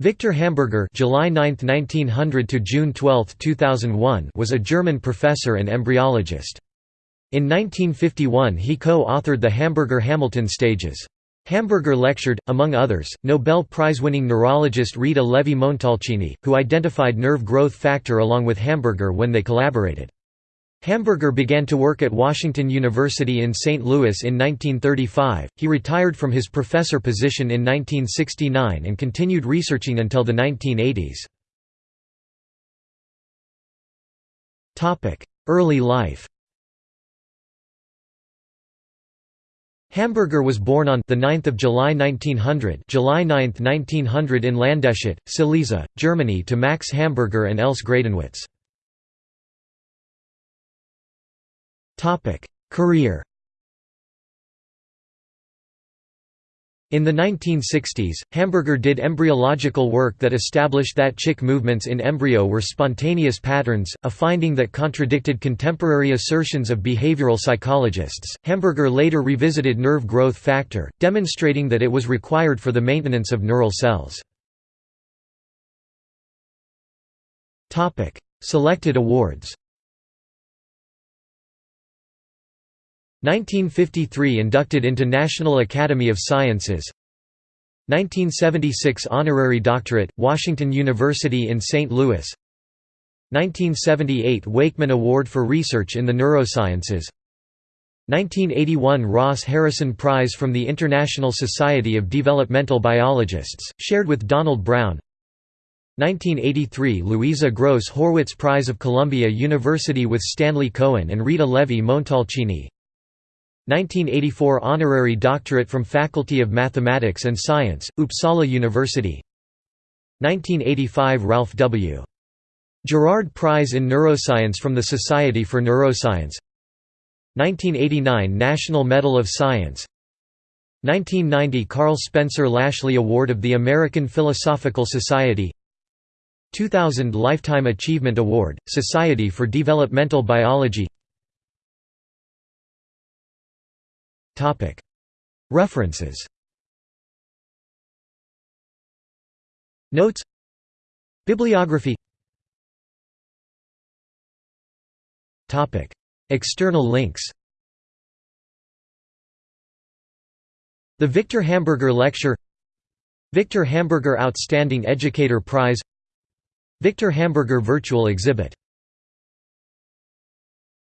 Victor Hamburger July 9, 1900 to June 12, 2001 was a German professor and embryologist. In 1951 he co-authored the Hamburger-Hamilton stages. Hamburger lectured, among others, Nobel Prize-winning neurologist Rita Levi-Montalcini, who identified nerve growth factor along with Hamburger when they collaborated. Hamburger began to work at Washington University in St. Louis in 1935. He retired from his professor position in 1969 and continued researching until the 1980s. Topic: Early life. Hamburger was born on the 9th of July 1900, July 9, 1900 in Landeshut, Silesia, Germany to Max Hamburger and Else Gradenwitz. Career In the 1960s, Hamburger did embryological work that established that chick movements in embryo were spontaneous patterns, a finding that contradicted contemporary assertions of behavioral psychologists. Hamburger later revisited nerve growth factor, demonstrating that it was required for the maintenance of neural cells. Selected awards 1953 inducted into National Academy of Sciences. 1976 honorary doctorate, Washington University in St. Louis. 1978 Wakeman Award for Research in the Neurosciences. 1981 Ross Harrison Prize from the International Society of Developmental Biologists, shared with Donald Brown. 1983 Louisa Gross Horwitz Prize of Columbia University with Stanley Cohen and Rita Levi Montalcini 1984 Honorary Doctorate from Faculty of Mathematics and Science, Uppsala University. 1985 Ralph W. Gerard Prize in Neuroscience from the Society for Neuroscience. 1989 National Medal of Science. 1990 Karl Spencer Lashley Award of the American Philosophical Society. 2000 Lifetime Achievement Award, Society for Developmental Biology References. Notes. Bibliography. External links. The Victor Hamburger Lecture. Victor Hamburger Outstanding Educator Prize. Victor Hamburger Virtual Exhibit